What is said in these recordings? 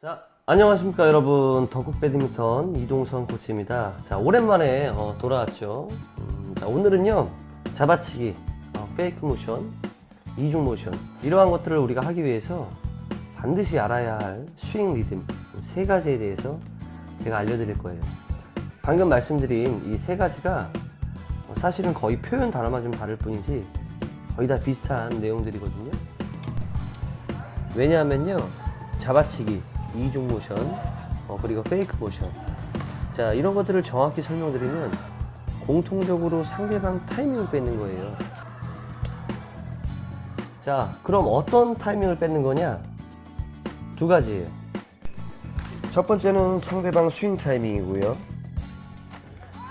자, 안녕하십니까 여러분. 덕국 배드민턴 이동선 코치입니다. 자 오랜만에 어, 돌아왔죠. 음, 자, 오늘은요 잡아치기 어, 페이크 모션 이중 모션 이러한 것들을 우리가 하기 위해서 반드시 알아야 할 스윙 리듬 세 가지에 대해서 제가 알려드릴 거예요. 방금 말씀드린 이 세 가지가 어, 사실은 거의 표현 단어만 좀 다를 뿐이지 거의 다 비슷한 내용들이거든요. 왜냐하면요 잡아치기 이중 모션 어, 그리고 fake 모션. 자 이런 것들을 정확히 설명드리면 공통적으로 상대방 타이밍을 뺏는 거예요. 자 그럼 어떤 타이밍을 뺏는 거냐? 두 가지예요. 첫 번째는 상대방 스윙 타이밍이고요.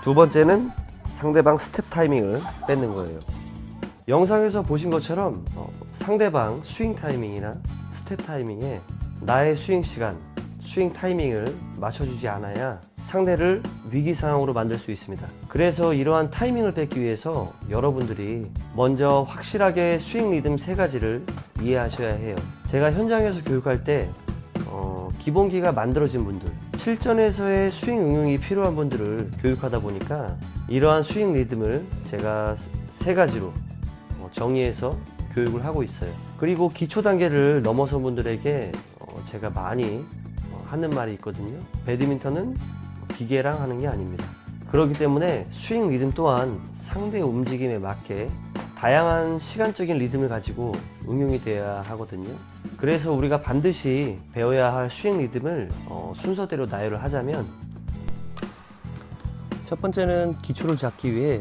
두 번째는 상대방 스텝 타이밍을 뺏는 거예요. 영상에서 보신 것처럼 어, 상대방 스윙 타이밍이나 스텝 타이밍에 나의 스윙 시간, 스윙 타이밍을 맞춰주지 않아야 상대를 위기 상황으로 만들 수 있습니다. 그래서 이러한 타이밍을 뺏기 위해서 여러분들이 먼저 확실하게 스윙 리듬 세 가지를 이해하셔야 해요. 제가 현장에서 교육할 때 어, 기본기가 만들어진 분들, 실전에서의 스윙 응용이 필요한 분들을 교육하다 보니까 이러한 스윙 리듬을 제가 세 가지로 어, 정의해서 교육을 하고 있어요. 그리고 기초 단계를 넘어선 분들에게 어, 제가 많이 어, 하는 말이 있거든요. 배드민턴은 기계랑 하는 게 아닙니다. 그렇기 때문에 스윙 리듬 또한 상대 움직임에 맞게 다양한 시간적인 리듬을 가지고 응용이 되어야 하거든요. 그래서 우리가 반드시 배워야 할 스윙 리듬을 어, 순서대로 나열을 하자면 첫 번째는 기초를 잡기 위해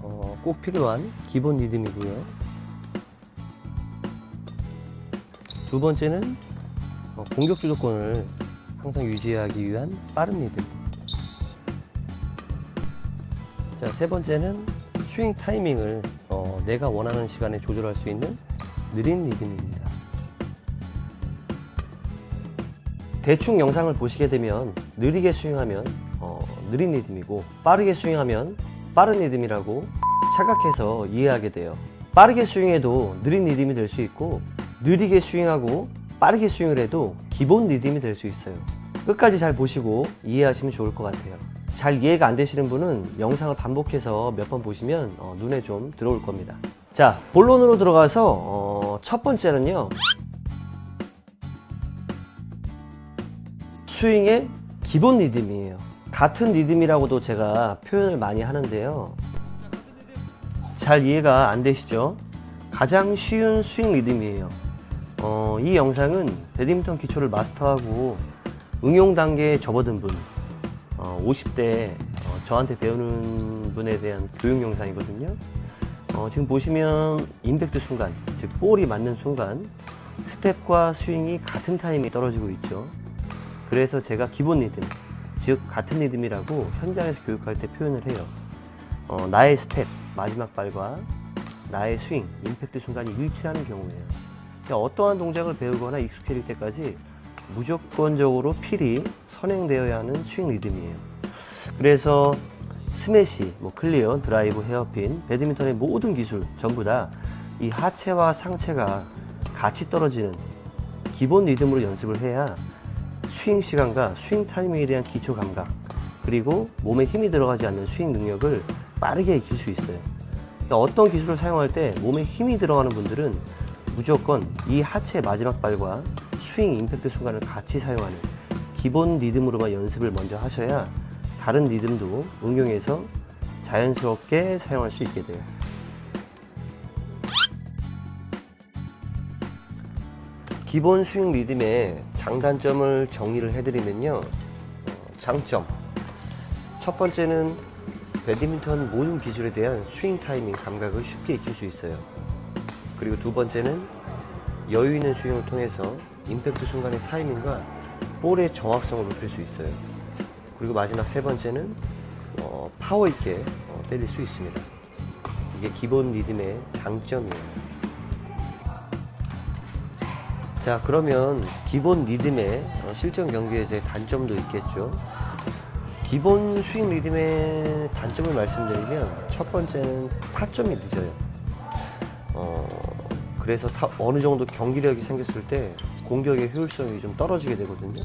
어, 꼭 필요한 기본 리듬이고요. 두 번째는 어, 공격 주도권을 항상 유지하기 위한 빠른 리듬. 자, 세 번째는 스윙 타이밍을 어, 내가 원하는 시간에 조절할 수 있는 느린 리듬입니다. 대충 영상을 보시게 되면 느리게 스윙하면 어, 느린 리듬이고 빠르게 스윙하면 빠른 리듬이라고 착각해서 이해하게 돼요. 빠르게 스윙해도 느린 리듬이 될 수 있고 느리게 스윙하고 빠르게 스윙을 해도 기본 리듬이 될 수 있어요. 끝까지 잘 보시고 이해하시면 좋을 것 같아요. 잘 이해가 안 되시는 분은 영상을 반복해서 몇 번 보시면 어, 눈에 좀 들어올 겁니다. 자, 본론으로 들어가서 어, 첫 번째는요. 스윙의 기본 리듬이에요. 같은 리듬이라고도 제가 표현을 많이 하는데요. 잘 이해가 안 되시죠? 가장 쉬운 스윙 리듬이에요. 어, 이 영상은 배드민턴 기초를 마스터하고 응용 단계에 접어든 분, 어, 50대 어, 저한테 배우는 분에 대한 교육 영상이거든요. 어, 지금 보시면 임팩트 순간, 즉 볼이 맞는 순간 스텝과 스윙이 같은 타임이 떨어지고 있죠. 그래서 제가 기본 리듬, 즉 같은 리듬이라고 현장에서 교육할 때 표현을 해요. 어, 나의 스텝, 마지막 발과 나의 스윙, 임팩트 순간이 일치하는 경우에요. 어떠한 동작을 배우거나 익숙해질 때까지 무조건적으로 필히 선행되어야 하는 스윙 리듬이에요. 그래서 스매시, 뭐 클리어, 드라이브, 헤어핀, 배드민턴의 모든 기술 전부 다 이 하체와 상체가 같이 떨어지는 기본 리듬으로 연습을 해야 스윙 시간과 스윙 타이밍에 대한 기초 감각 그리고 몸에 힘이 들어가지 않는 스윙 능력을 빠르게 익힐 수 있어요. 그러니까 어떤 기술을 사용할 때 몸에 힘이 들어가는 분들은 무조건 이 하체 마지막 발과 스윙 임팩트 순간을 같이 사용하는 기본 리듬으로만 연습을 먼저 하셔야 다른 리듬도 응용해서 자연스럽게 사용할 수 있게 돼요. 기본 스윙 리듬의 장단점을 정리를 해드리면요. 어, 장점. 첫 번째는 배드민턴 모든 기술에 대한 스윙 타이밍 감각을 쉽게 익힐 수 있어요. 그리고 두 번째는 여유 있는 스윙을 통해서 임팩트 순간의 타이밍과 볼의 정확성을 높일 수 있어요. 그리고 마지막 세 번째는 어, 파워 있게 어, 때릴 수 있습니다. 이게 기본 리듬의 장점이에요. 자 그러면 기본 리듬의 어, 실전 경기에서의 단점도 있겠죠. 기본 스윙 리듬의 단점을 말씀드리면 첫 번째는 타점이 늦어요. 어, 그래서 타, 어느 정도 경기력이 생겼을 때 공격의 효율성이 좀 떨어지게 되거든요.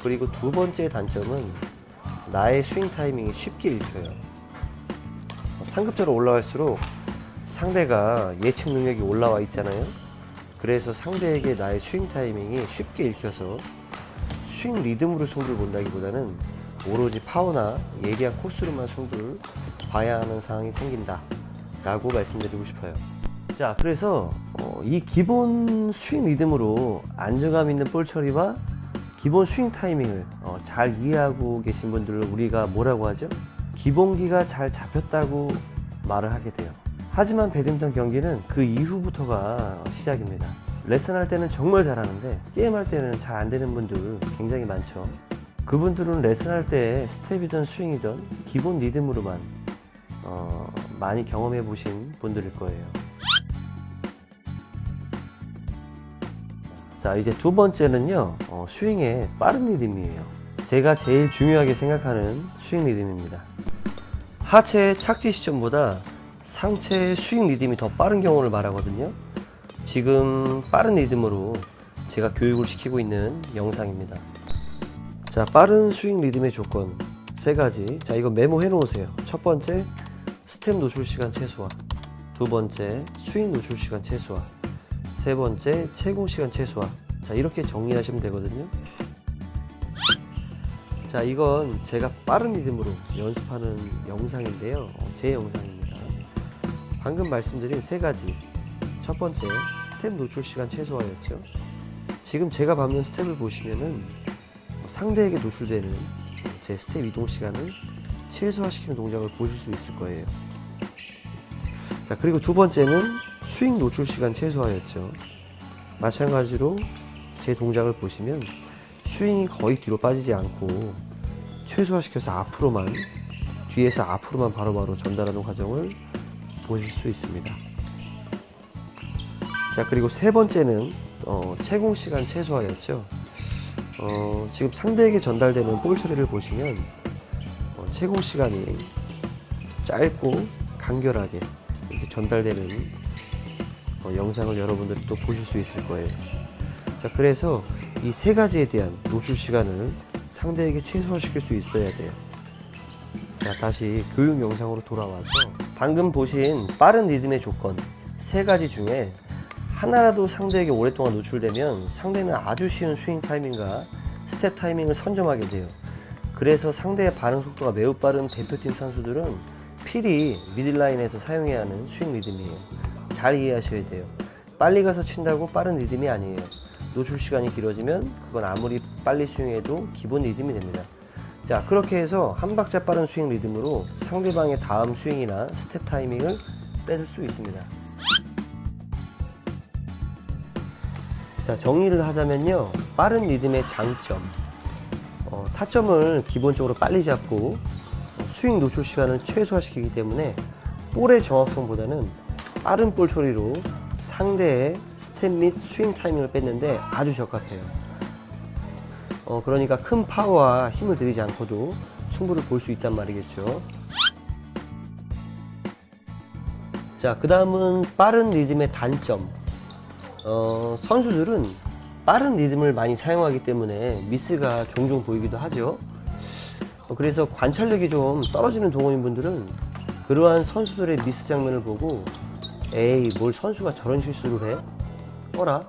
그리고 두 번째 단점은 나의 스윙 타이밍이 쉽게 읽혀요. 상급자로 올라갈수록 상대가 예측 능력이 올라와 있잖아요. 그래서 상대에게 나의 스윙 타이밍이 쉽게 읽혀서 스윙 리듬으로 승부를 본다기보다는 오로지 파워나 예리한 코스로만 승부를 봐야 하는 상황이 생긴다 라고 말씀드리고 싶어요. 자 그래서 어, 이 기본 스윙 리듬으로 안정감 있는 볼 처리와 기본 스윙 타이밍을 어, 잘 이해하고 계신 분들을 우리가 뭐라고 하죠? 기본기가 잘 잡혔다고 말을 하게 돼요. 하지만 배드민턴 경기는 그 이후부터가 시작입니다. 레슨할 때는 정말 잘하는데 게임할 때는 잘 안 되는 분들 굉장히 많죠. 그분들은 레슨할 때 스텝이든 스윙이든 기본 리듬으로만 어, 많이 경험해 보신 분들일 거예요. 자 이제 두 번째는요 어, 스윙의 빠른 리듬이에요. 제가 제일 중요하게 생각하는 스윙 리듬입니다. 하체의 착지 시점보다 상체의 스윙 리듬이 더 빠른 경우를 말하거든요. 지금 빠른 리듬으로 제가 교육을 시키고 있는 영상입니다. 자 빠른 스윙 리듬의 조건 세 가지. 자 이거 메모해 놓으세요. 첫 번째 스텝 노출 시간 최소화. 두 번째 스윙 노출 시간 최소화. 세 번째 체공 시간 최소화. 자 이렇게 정리하시면 되거든요. 자 이건 제가 빠른 리듬으로 연습하는 영상인데요. 어, 제 영상입니다. 방금 말씀드린 세 가지. 첫 번째 스텝 노출 시간 최소화였죠. 지금 제가 밟는 스텝을 보시면은 상대에게 노출되는 제 스텝 이동 시간을 최소화시키는 동작을 보실 수 있을 거예요. 자 그리고 두 번째는 스윙 노출 시간 최소화였죠. 마찬가지로 제 동작을 보시면 스윙이 거의 뒤로 빠지지 않고 최소화시켜서 앞으로만 뒤에서 앞으로만 바로바로 전달하는 과정을 보실 수 있습니다. 자 그리고 세 번째는 어, 채공 시간 최소화였죠. 어, 지금 상대에게 전달되는 볼 처리를 보시면 어, 채공 시간이 짧고 간결하게 이렇게 전달되는 어, 영상을 여러분들이 또 보실 수 있을 거예요. 자, 그래서 이 세 가지에 대한 노출 시간을 상대에게 최소화시킬 수 있어야 돼요. 자 다시 교육 영상으로 돌아와서 방금 보신 빠른 리듬의 조건 세 가지 중에 하나라도 상대에게 오랫동안 노출되면 상대는 아주 쉬운 스윙 타이밍과 스텝 타이밍을 선점하게 돼요 그래서 상대의 반응 속도가 매우 빠른 대표팀 선수들은 필히 미들라인에서 사용해야 하는 스윙 리듬이에요 잘 이해하셔야 돼요. 빨리 가서 친다고 빠른 리듬이 아니에요. 노출 시간이 길어지면 그건 아무리 빨리 스윙해도 기본 리듬이 됩니다. 자 그렇게 해서 한 박자 빠른 스윙 리듬으로 상대방의 다음 스윙이나 스텝 타이밍을 뺏을 수 있습니다. 자 정리를 하자면요. 빠른 리듬의 장점. 어, 타점을 기본적으로 빨리 잡고 어, 스윙 노출 시간을 최소화시키기 때문에 볼의 정확성보다는 빠른 볼 처리로 상대의 스텝 및 스윙 타이밍을 뺏는 데 아주 적합해요. 어, 그러니까 큰 파워와 힘을 들이지 않고도 승부를 볼 수 있단 말이겠죠. 자그 다음은 빠른 리듬의 단점. 어, 선수들은 빠른 리듬을 많이 사용하기 때문에 미스가 종종 보이기도 하죠 어, 그래서 관찰력이 좀 떨어지는 동호인 분들은 그러한 선수들의 미스 장면을 보고 에이 뭘 선수가 저런 실수를 해? 어라?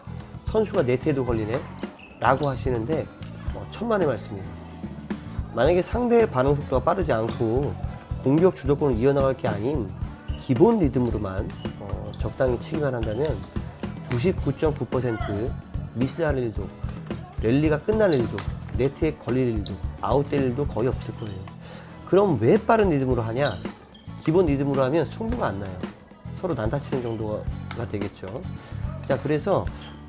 선수가 네트에도 걸리네? 라고 하시는데 어, 천만의 말씀이에요 만약에 상대의 반응 속도가 빠르지 않고 공격 주도권을 이어나갈 게 아닌 기본 리듬으로만 어, 적당히 치기만 한다면 99.9% 미스할 일도 랠리가 끝날 일도 네트에 걸릴 일도 아웃될 일도 거의 없을 거예요. 그럼 왜 빠른 리듬으로 하냐? 기본 리듬으로 하면 승부가 안 나요. 서로 난타치는 정도가 되겠죠. 자 그래서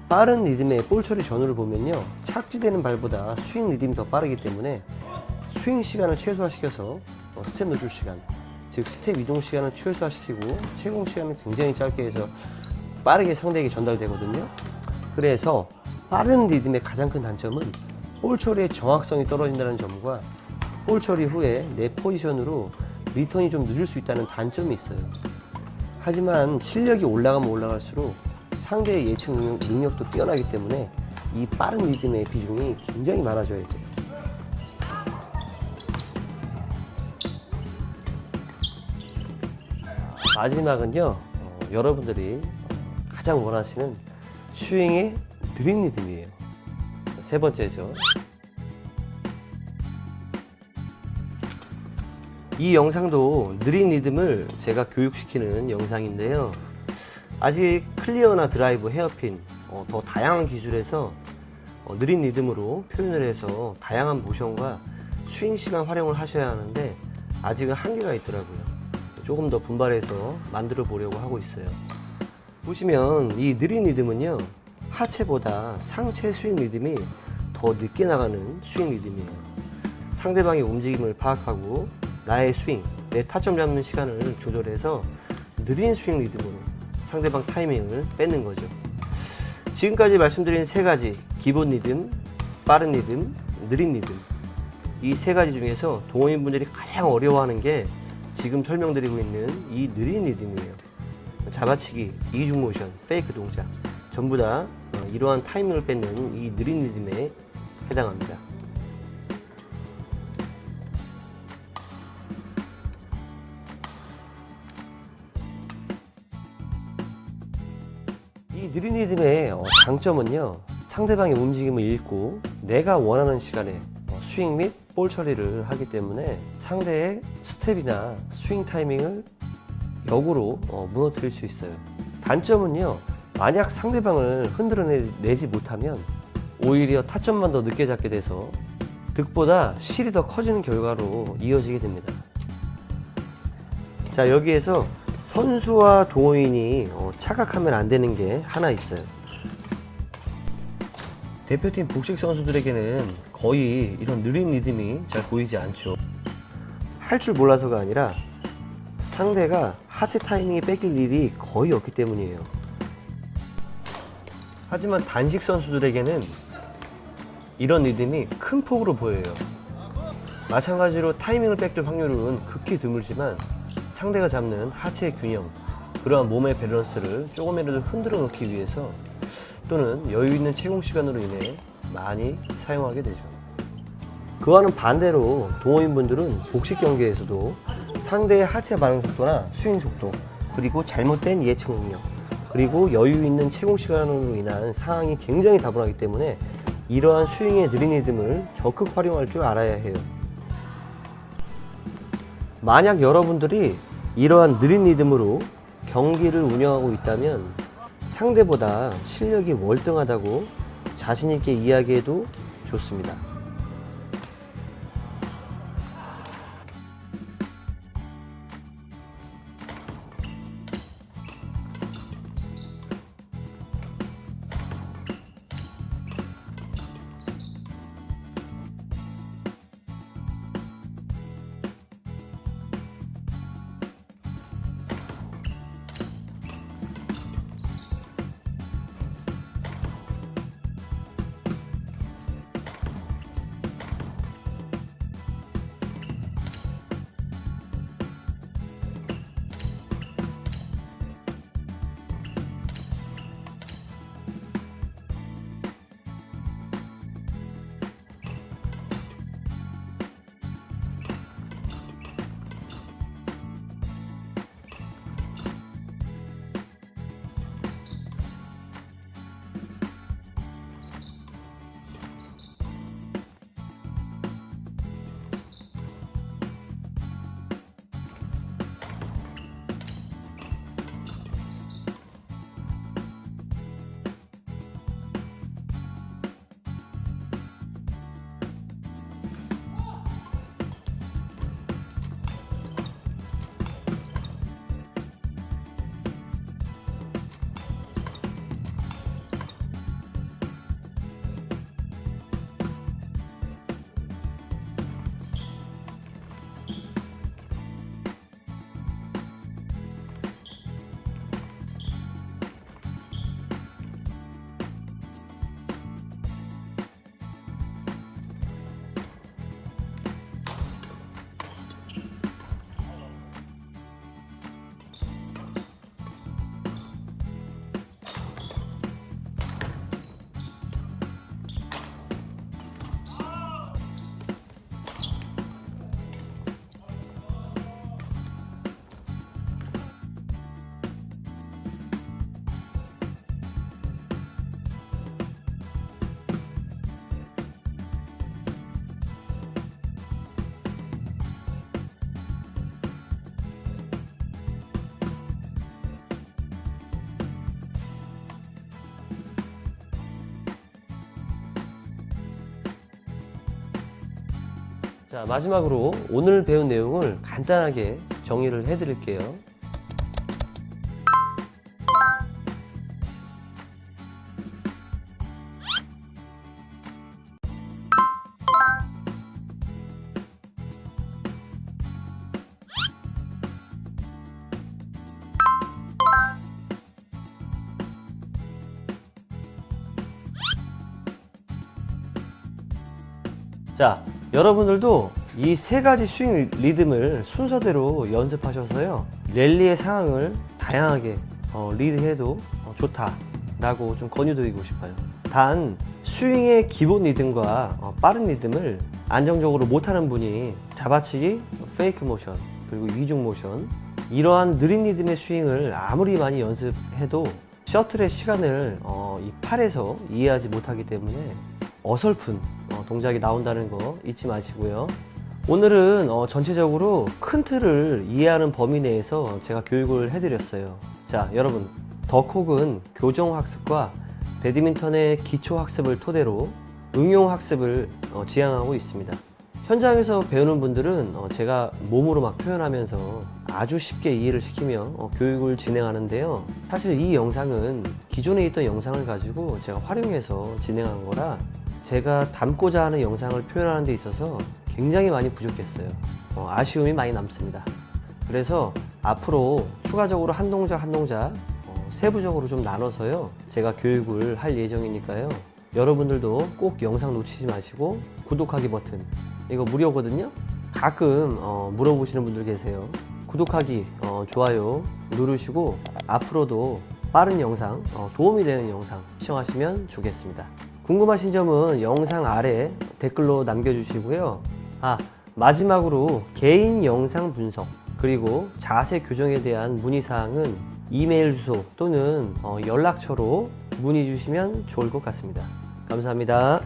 빠른 리듬의 볼 처리 전후를 보면요. 착지되는 발보다 스윙 리듬이 더 빠르기 때문에 스윙 시간을 최소화시켜서 어, 스텝 노출 시간 즉 스텝 이동 시간을 최소화시키고 체공 시간을 굉장히 짧게 해서 빠르게 상대에게 전달되거든요 그래서 빠른 리듬의 가장 큰 단점은 볼 처리의 정확성이 떨어진다는 점과 볼 처리 후에 내 포지션으로 리턴이 좀 늦을 수 있다는 단점이 있어요 하지만 실력이 올라가면 올라갈수록 상대의 예측 능력, 능력도 뛰어나기 때문에 이 빠른 리듬의 비중이 굉장히 많아져야 돼요. 마지막은요, 어, 여러분들이 가장 원하시는 스윙의 느린 리듬이에요. 세 번째죠. 이 영상도 느린 리듬을 제가 교육시키는 영상인데요. 아직 클리어나 드라이브, 헤어핀, 어, 더 다양한 기술에서 어, 느린 리듬으로 표현을 해서 다양한 모션과 스윙 시간 활용을 하셔야 하는데 아직은 한계가 있더라고요. 조금 더 분발해서 만들어 보려고 하고 있어요. 보시면 이 느린 리듬은요 하체보다 상체 스윙 리듬이 더 늦게 나가는 스윙 리듬이에요. 상대방의 움직임을 파악하고 나의 스윙, 내 타점 잡는 시간을 조절해서 느린 스윙 리듬으로 상대방 타이밍을 뺏는 거죠. 지금까지 말씀드린 세 가지 기본 리듬, 빠른 리듬, 느린 리듬 이 세 가지 중에서 동호인분들이 가장 어려워하는 게 지금 설명드리고 있는 이 느린 리듬이에요. 잡아치기, 이중 모션, 페이크 동작 전부 다 어, 이러한 타이밍을 뺏는 이 느린 리듬에 해당합니다. 이 느린 리듬의 어, 장점은요 상대방의 움직임을 읽고 내가 원하는 시간에 어, 스윙 및 볼 처리를 하기 때문에 상대의 스텝이나 스윙 타이밍을 역으로 어, 무너뜨릴 수 있어요 단점은요 만약 상대방을 흔들어내지 못하면 오히려 타점만 더 늦게 잡게 돼서 득보다 실이 더 커지는 결과로 이어지게 됩니다 자 여기에서 선수와 동호인이 어, 착각하면 안 되는 게 하나 있어요. 대표팀 복식 선수들에게는 거의 이런 느린 리듬이 잘 보이지 않죠. 할 줄 몰라서가 아니라 상대가 하체 타이밍이 뺏길 일이 거의 없기 때문이에요. 하지만 단식 선수들에게는 이런 리듬이 큰 폭으로 보여요. 마찬가지로 타이밍을 뺏길 확률은 극히 드물지만 상대가 잡는 하체의 균형, 그러한 몸의 밸런스를 조금이라도 흔들어 놓기 위해서 또는 여유 있는 채공 시간으로 인해 많이 사용하게 되죠. 그와는 반대로 동호인분들은 복식 경기에서도 상대의 하체 반응 속도나 스윙 속도, 그리고 잘못된 예측 능력, 그리고 여유 있는 채공 시간으로 인한 상황이 굉장히 다분하기 때문에 이러한 스윙의 느린 리듬을 적극 활용할 줄 알아야 해요. 만약 여러분들이 이러한 느린 리듬으로 경기를 운영하고 있다면 상대보다 실력이 월등하다고 자신있게 이야기해도 좋습니다. 자 마지막으로 오늘 배운 내용을 간단하게 정리를 해 드릴게요. 자, 여러분들도 이 세 가지 스윙 리듬을 순서대로 연습하셔서요. 랠리의 상황을 다양하게 어, 리드해도 어, 좋다 라고 좀 권유드리고 싶어요. 단 스윙의 기본 리듬과 어, 빠른 리듬을 안정적으로 못하는 분이 잡아치기, 페이크 모션, 그리고 이중 모션 이러한 느린 리듬의 스윙을 아무리 많이 연습해도 셔틀의 시간을 어, 이 팔에서 이해하지 못하기 때문에 어설픈 어, 동작이 나온다는 거 잊지 마시고요. 오늘은 어, 전체적으로 큰 틀을 이해하는 범위 내에서 제가 교육을 해드렸어요. 자, 여러분, 더콕은 교정 학습과 배드민턴의 기초 학습을 토대로 응용 학습을 어, 지향하고 있습니다. 현장에서 배우는 분들은 어, 제가 몸으로 막 표현하면서 아주 쉽게 이해를 시키며 어, 교육을 진행하는데요. 사실 이 영상은 기존에 있던 영상을 가지고 제가 활용해서 진행한 거라 제가 담고자 하는 영상을 표현하는 데 있어서 굉장히 많이 부족했어요. 어, 아쉬움이 많이 남습니다. 그래서 앞으로 추가적으로 한 동작 한 동작 어, 세부적으로 좀 나눠서요. 제가 교육을 할 예정이니까요. 여러분들도 꼭 영상 놓치지 마시고 구독하기 버튼 이거 무료거든요. 가끔 어, 물어보시는 분들 계세요. 구독하기, 어, 좋아요 누르시고 앞으로도 빠른 영상, 어, 도움이 되는 영상 시청하시면 좋겠습니다. 궁금하신 점은 영상 아래 댓글로 남겨주시고요. 아, 마지막으로 개인 영상 분석 그리고 자세 교정에 대한 문의사항은 이메일 주소 또는 어, 연락처로 문의 주시면 좋을 것 같습니다. 감사합니다.